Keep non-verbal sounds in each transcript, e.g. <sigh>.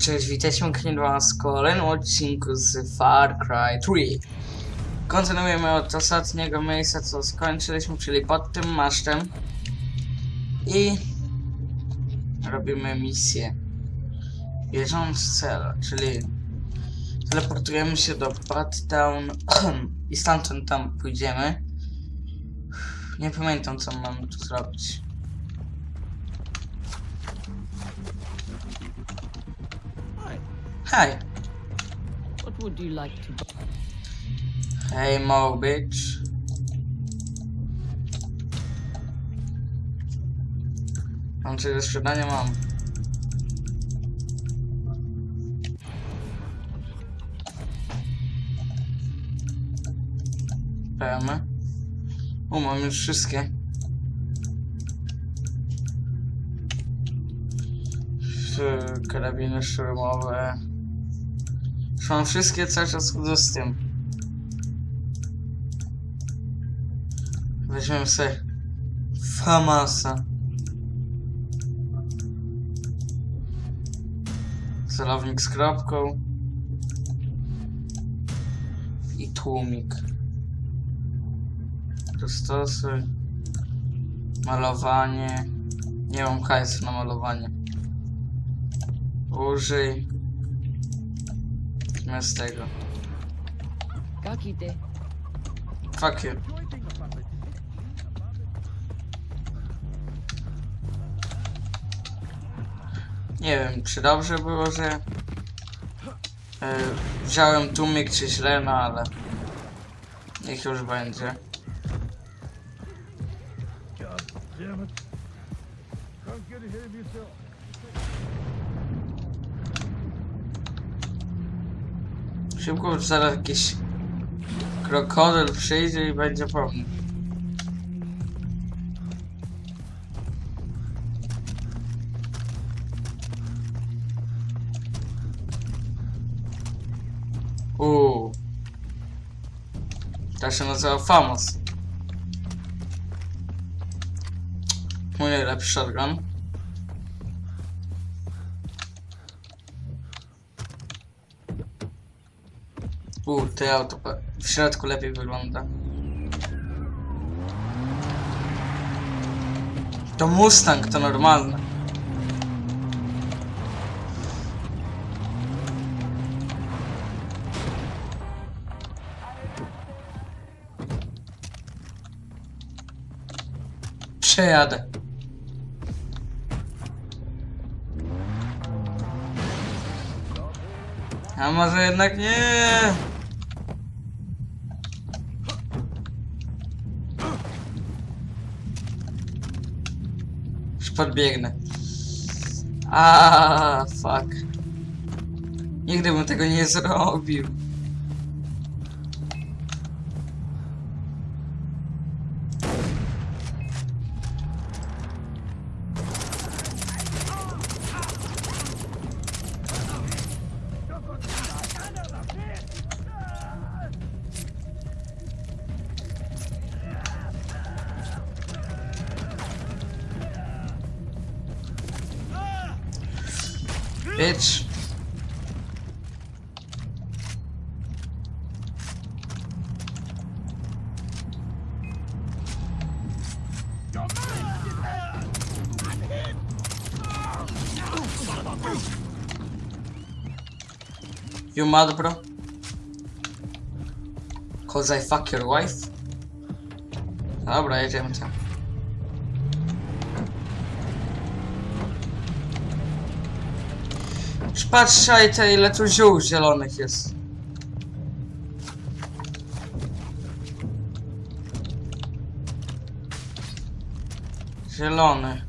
Cześć, witajcie pięknie was w kolejnym odcinku z Far Cry 3. Kontynuujemy od ostatniego miejsca, co skończyliśmy, czyli pod tym masztem. I robimy misję. Bieżąc cel, czyli teleportujemy się do Town <clears throat> i stamtąd tam pójdziemy. Nie pamiętam, co mamy tu zrobić. Hi. Hej! What would you like to buy? Hej, Mo, bitch. Mam coś do sprzedania? Mam. Pełne. U, mam już wszystkie. Karabiny szturmowe. Mam wszystkie, cały czas z tym. Weźmiemy sobie Famasa. Celownik z kropką. I tłumik. Dostosuj. Malowanie. Nie mam hajsu na malowanie. Użyj. Zamiast tego. Kakite. Fuck you. Nie wiem, czy dobrze było, że e, wziąłem tłumik, czy źle, no ale niech już będzie. Szybko, zaraz jakiś krokodyl przyjdzie i będzie po mnie. Uuu. To się nazywa Famos. Mój najlepszy shotgun. Uuu, te auto w środku lepiej wygląda. To Mustang, to normalne. Przejadę. A może jednak nie? Podbiegnę. A fuck. Nigdy bym tego nie zrobił. Bitch. You mad, bro? Cause I fuck your wife? Dobra, jedziemy tam. Patrzaj te ile tu ziół zielonych jest. Zielony.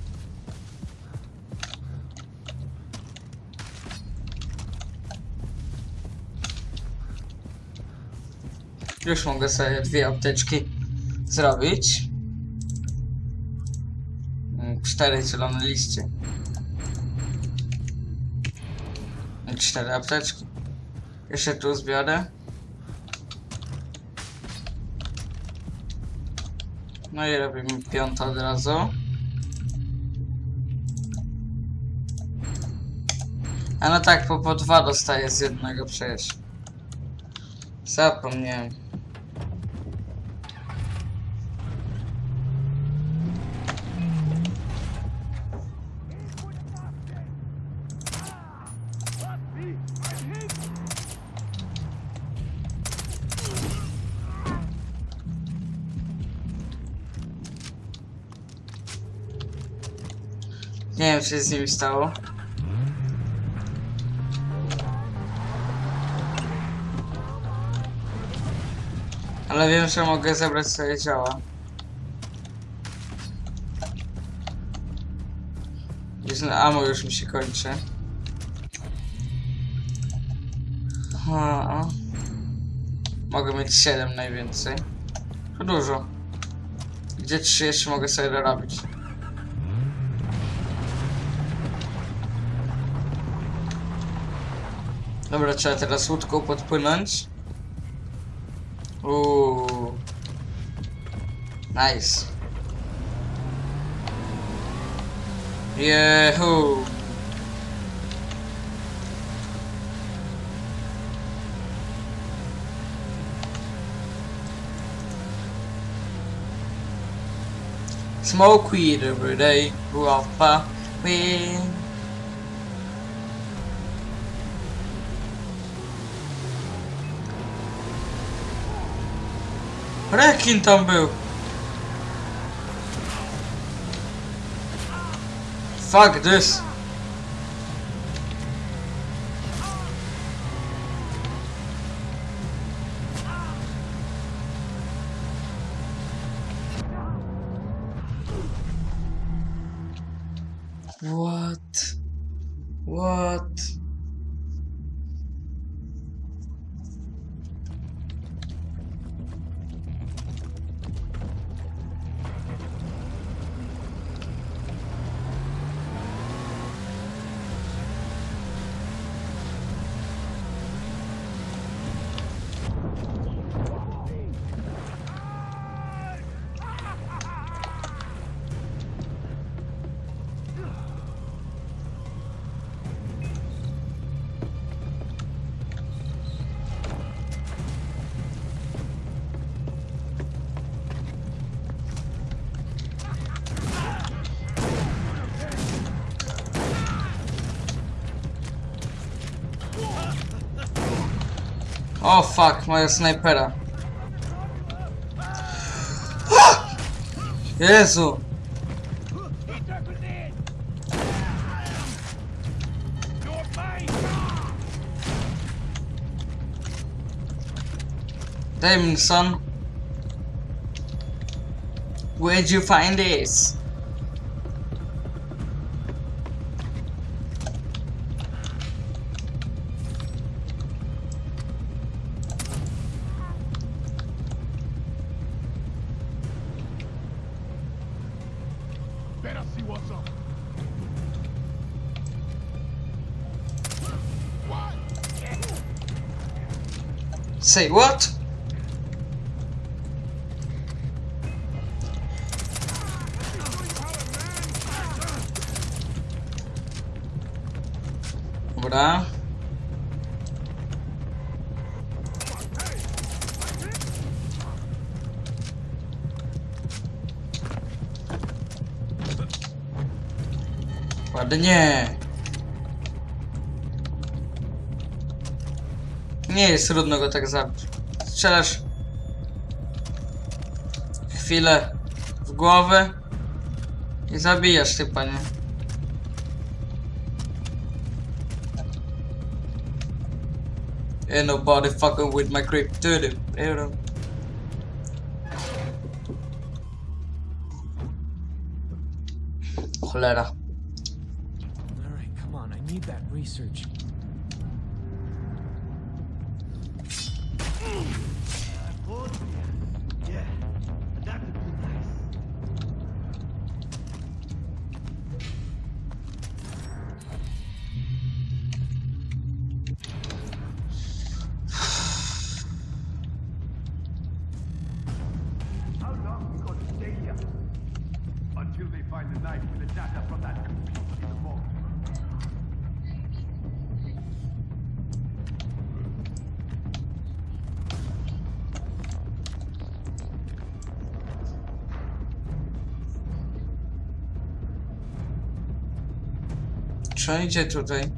Już mogę sobie dwie apteczki zrobić. Mm, Cztery zielone liście. Cztery apteczki. Jeszcze tu zbiorę. No i robimy piątą od razu. A no tak, po, po dwa dostaję z jednego przecież. Zapomniałem. Się z nimi stało. Ale wiem, że mogę zebrać swoje działa. Jest ammo już mi się kończy. Ha. Mogę mieć 7 najwięcej. To dużo. Gdzie 3 jeszcze mogę sobie dorobić? Dobra, trzeba teraz łódką podpłynąć. Uuu. Nice. Yahoo! Smoke weed every day, Guapa, weed. Rekin tam był. Fuck this. O fuck, moja snajpera. <gasps> Jezu! Davidson. Where'd you find this? Say what? Over there. Padanya. Nie jest trudno go tak zabić. Strzelasz chwilę w głowę i zabijasz ty panie. Ain't nobody fucking with my creep dude. Cholera. Idzie tutaj?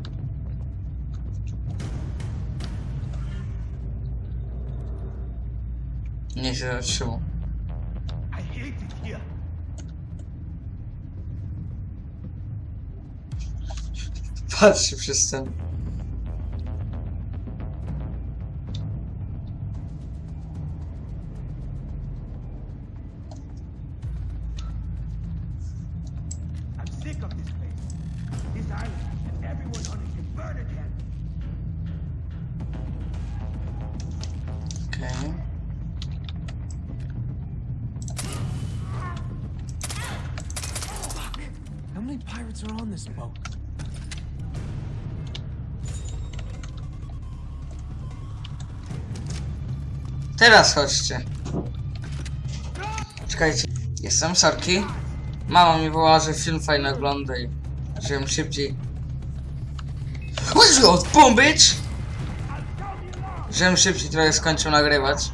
Nie się zatrzymał. Patrzy przez ten. Boat? Teraz chodźcie. Czekajcie. Jestem Sorki. Mama mi wołała, że film fajny oglądaj. Żebym szybciej. Your boom bitch? Żebym szybciej trochę skończył nagrywać.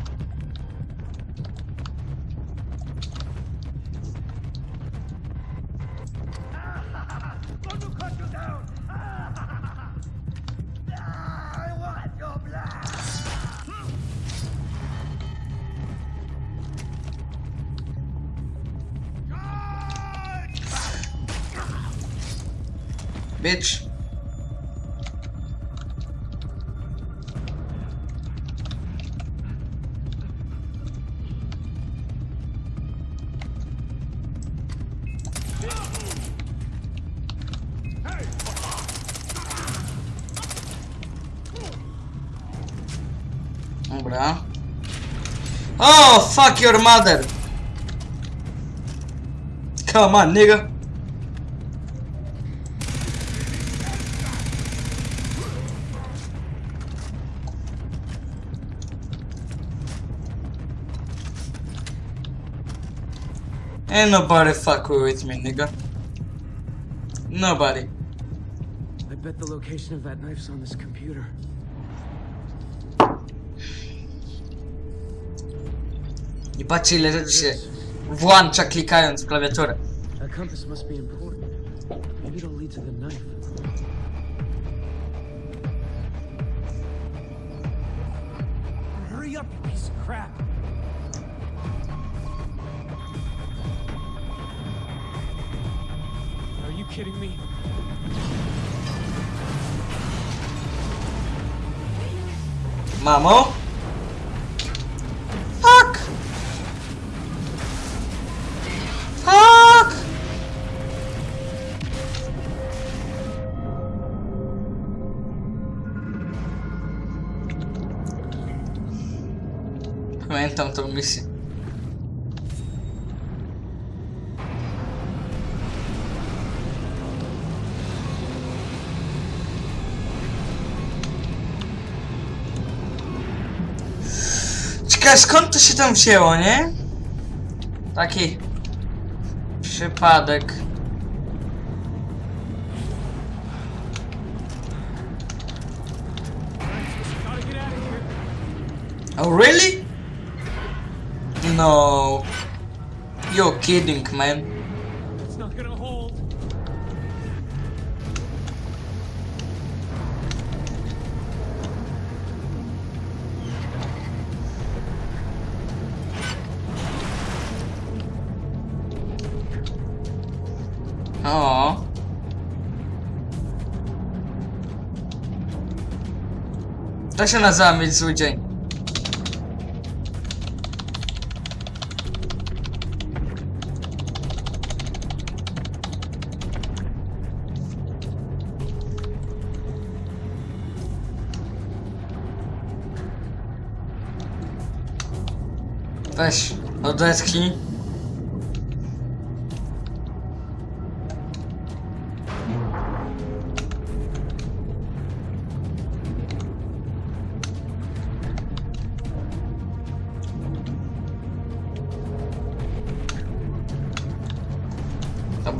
Bitch. Dobra. Ah. Oh, fuck your mother. Come on, nigga. Ain't nobody fuck with me, nigga. Nobody. I bet the location of that knife's on this computer. Nie patrzcie ile rzeczy się włącza klikając w klawiaturę. Compass must be important. Maybe it'll lead to the knife. Hurry up, you piece of crap! Kidding me? Mamo? Fuck! Fuck! Pamiętam tą misję. Ciekawe skąd to się tam wzięło, nie? Taki przypadek. Oh really? No. You're kidding, man. To się nazywa mieć zły dzień. Weź, odetchnij.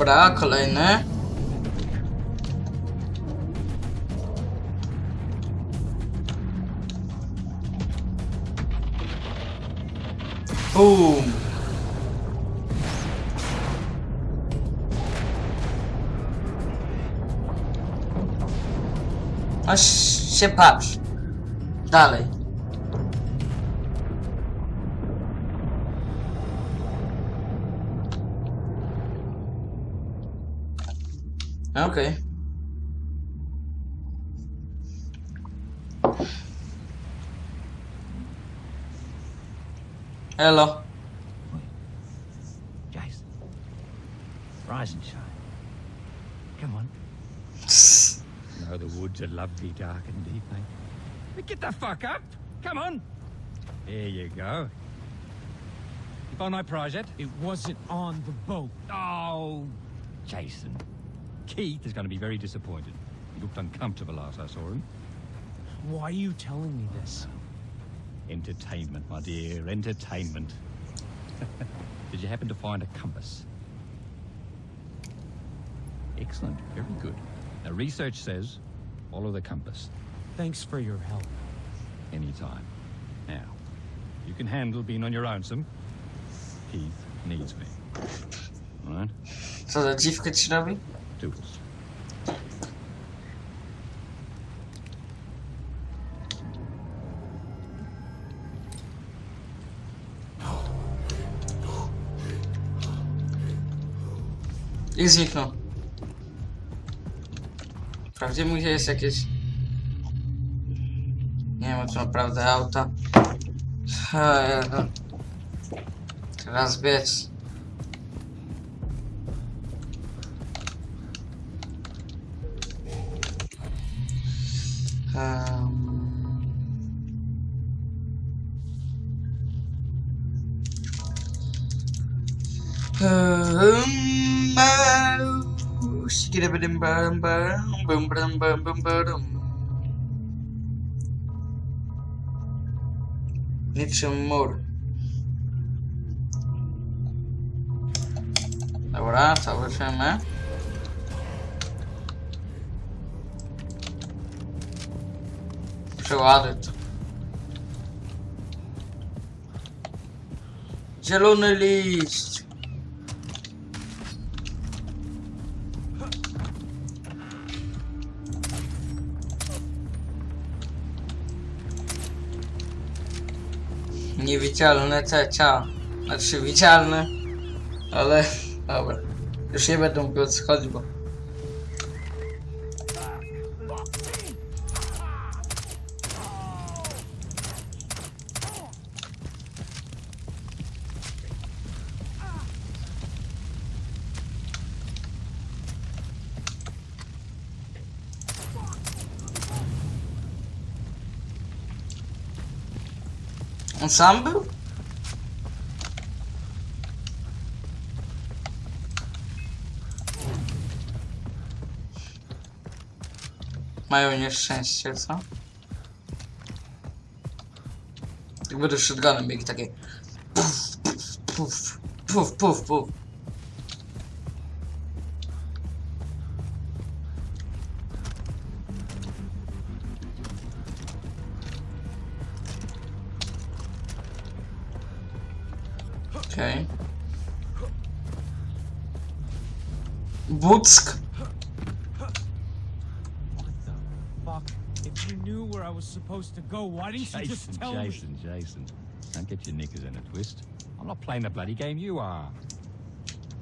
Dobra, kolejny. Boom. Ś- się patrz. Dalej. Okej. Elo. Jason. Rise and shine. Come on. No, the woods are lovely, dark and deep, eh? mate. But get the fuck up! Come on! There you go. You found my prize yet? It wasn't on the boat. Oh, Jason. Keith is going to be very disappointed. He looked uncomfortable last I saw him. Why are you telling me this? Entertainment, my dear, entertainment. <laughs> Did you happen to find a compass? Excellent, very good. Now, research says follow the compass Thanks for your help. anytime. Now, you can handle being on your own some. Keith needs me. All right? Co za dziwkę ci robi? Toodles. I zniknął. Wprawdzie mu jest jakieś... Nie wiem, czy naprawdę auta. Niczym mur. Dobra, założymy. Przeładuj to. Zielony liść. Niewidzialne cecia. Znaczy widzialne. Ale <laughs> dobra. Już nie będę mógł odchodzić, bo On sam był? Mają nieszczęście, co? Jak będę shotgunem biegł takie puf, puf, puf, puf, puf. Okej. Buck. What the fuck? If you knew where I was supposed to go, why didn't you just Jason, tell me? Jason, Jason. Don't get your knickers in a twist. I'm not playing the bloody game you are.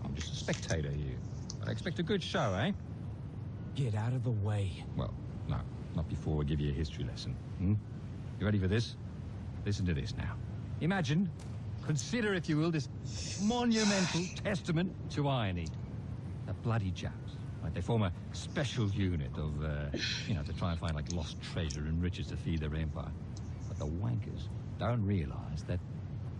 I'm just a spectator here. But I expect a good show, eh? Get out of the way. Well, no, not before we give you a history lesson. Hmm? You ready for this? Listen to this now. Imagine, consider, if you will, this monumental testament to irony. The bloody Japs. Right, they form a special unit of, uh, you know, to try and find like lost treasure and riches to feed their empire. But the wankers don't realise that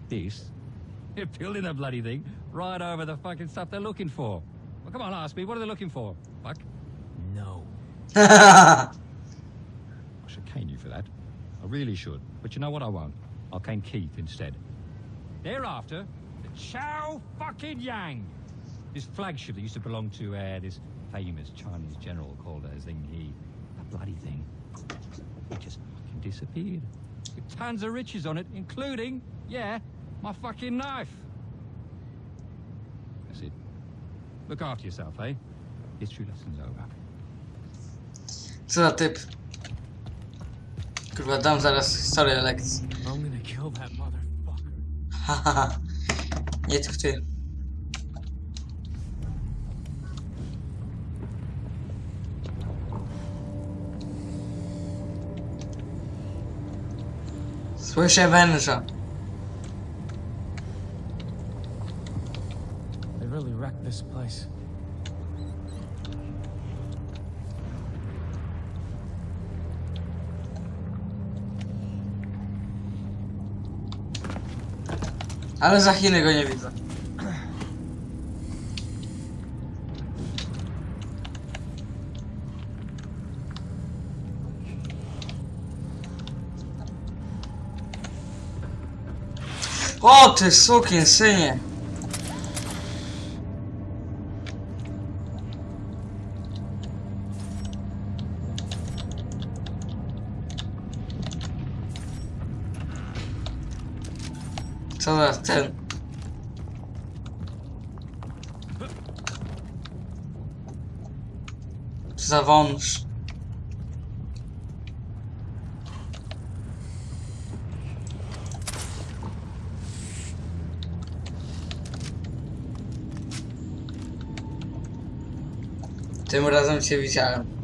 this, <laughs> they're building a bloody thing right over the fucking stuff they're looking for. Well, come on, ask me, what are they looking for? Fuck. No. <laughs> I should cane you for that. I really should. But you know what I won't? I'll cane Keith instead. Thereafter, the Chow fucking Yang. This flagship that used to belong to uh, this famous Chinese general called uh, Zheng He. That bloody thing. It just fucking disappeared. With tons of riches on it, including, yeah, my fucking knife. That's it. Look after yourself, eh? History lesson's over. Co za typ? Kurwa, dam zaraz historię lekcji. I'm gonna kill that motherfucker. Hahaha. <laughs> Nie tylko ty. Słyszę węża. They really wrecked this place. Ale za Chiny go nie widzę. O ty sukin synie. Co za ten? Za wąż? Sen buradan bir şey bir çağırın.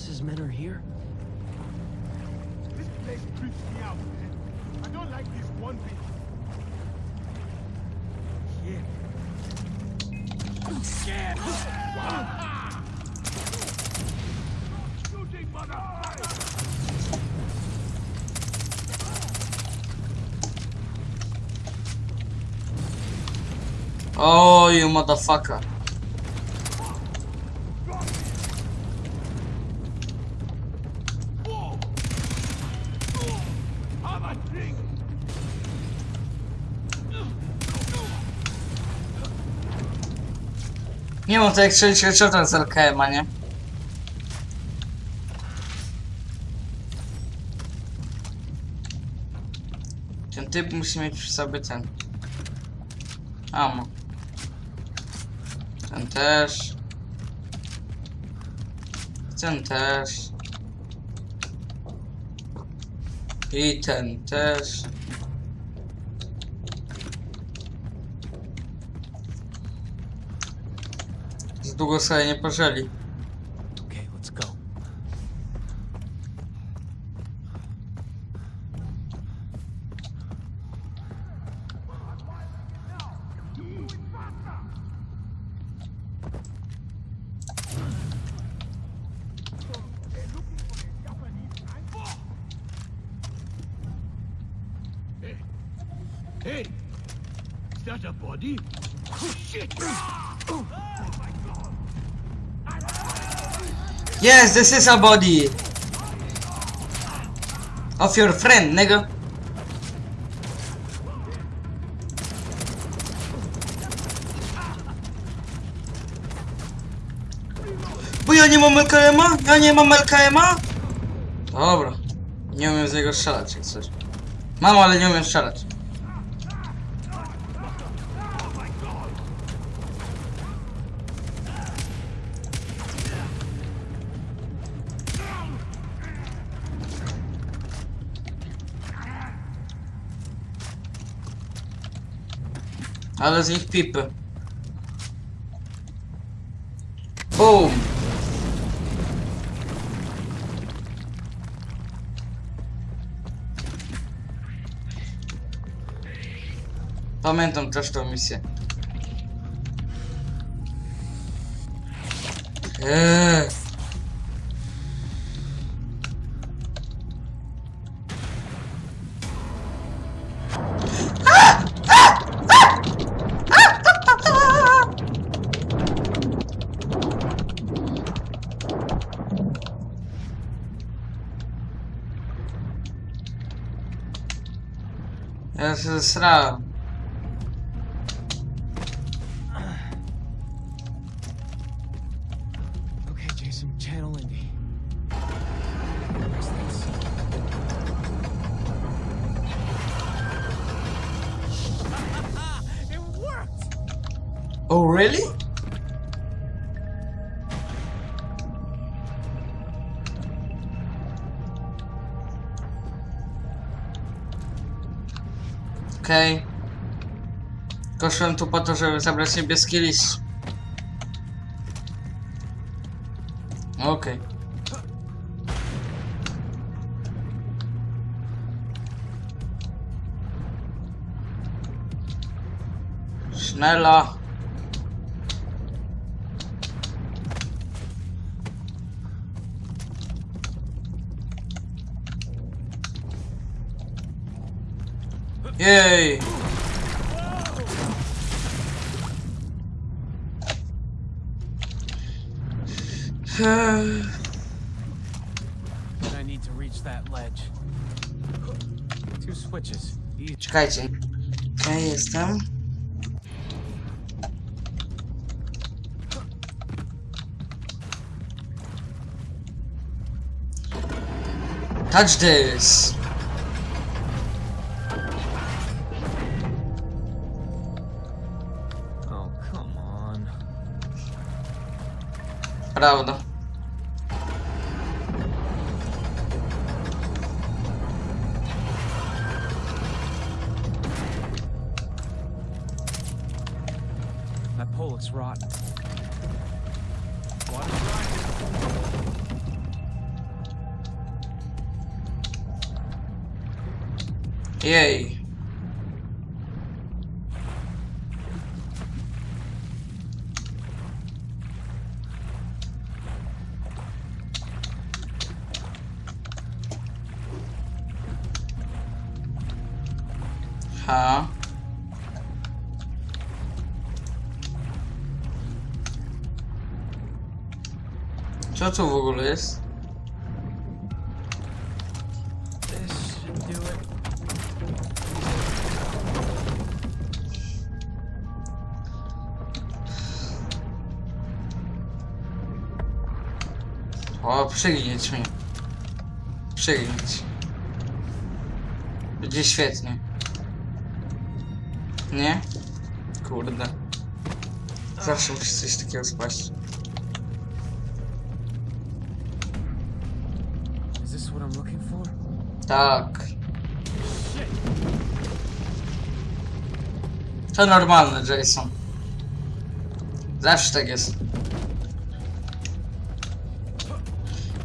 Boss's men are here? This place creeps me out, man. I don't like this one bit. Shit. Scared. Shooting, motherfucker! Oh, you motherfucker. Nie mam to jak headshotem z LKM-a, nie? Ten typ musi mieć przy sobie ten... Amo. Ten też. Ten też. I ten też. дугаса не пожали Yes, this is a body of your friend, nigga. Bo ja nie mam LKM-a? Ja nie mam LKM-a? Dobra. Nie umiem z niego strzelać, jak coś. Mam, ale nie umiem strzelać. Z nich pipy. Boom! Pamiętam też tą misję. Eee. This is snow. Koszłem tu po to, żeby zabrać niebieski list. Okej. Sznela. Jej! I need to reach that ledge. Two switches. Each. Czekajcie. Ja jestem. Touch this! Oh, come on. Prawda. Jej. Co tu w ogóle jest? O, przygnieć mi. Przygnieć. Będzie świetnie. Nie? Kurde. Zawsze musi coś takiego spaść. Tak. To normalne, Jason. Zawsze tak jest.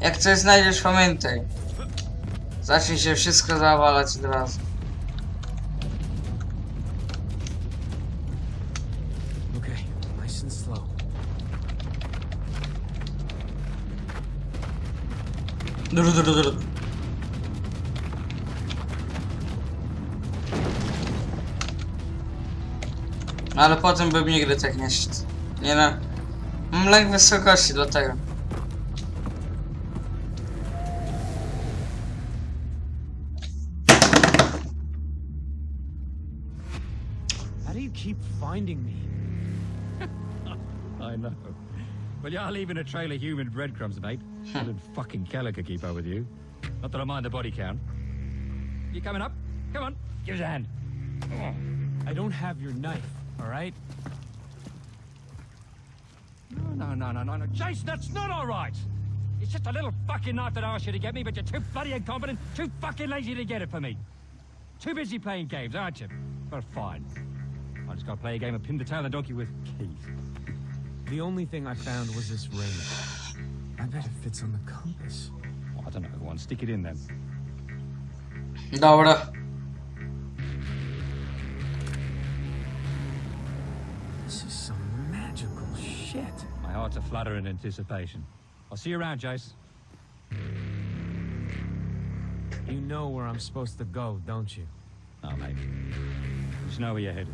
Jak coś znajdziesz, pamiętaj. Zacznij się wszystko zawalać od razu. Dur dur dur. Ale potem bym nigdy tak nie szedł. Nie no. Mam lęk wysokości dlatego. I know. Well, you're leaving a trail of human breadcrumbs, mate. <laughs> Even fucking Keller could keep up with you. Not that I mind the body count. You coming up? Come on, give us a hand. I don't have your knife, all right? No, no, no, no, no, no. Jason, that's not all right. It's just a little fucking knife that I asked you to get me, but you're too bloody incompetent, too fucking lazy to get it for me. Too busy playing games, aren't you? Well, fine. I just gotta play a game of pin the tail of the donkey with Keith. The only thing I found was this ring. I bet it fits on the compass. Oh, I don't know, go on, stick it in then. Dobra. Uh, this is some magical shit. My heart's a flutter in anticipation. I'll see you around, Jace. You know where I'm supposed to go, don't you? Oh, mate. Just know where you're headed.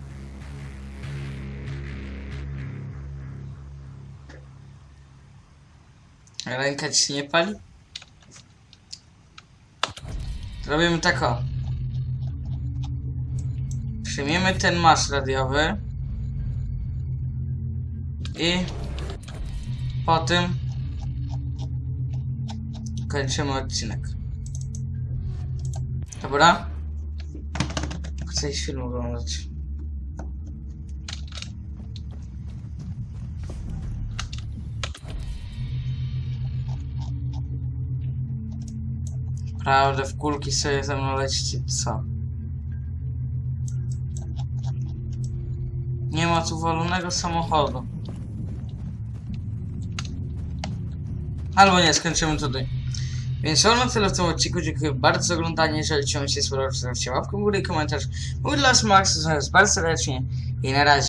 Ręka ci się nie pali? Robimy tak o. Przyjmiemy ten masz radiowy. I po tym kończymy odcinek. Dobra? Chcę iść film oglądać. Prawda, w kulki sobie ze mną lecicie, co? Nie ma tu walonego samochodu. Albo nie, skończymy tutaj. Więc to na tyle w tym odcinku. Dziękuję bardzo za oglądanie. Jeżeli Ci się spodobał, zostawcie łapkę w górę i komentarz. Mój dla Max, bardzo serdecznie i na razie.